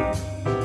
Música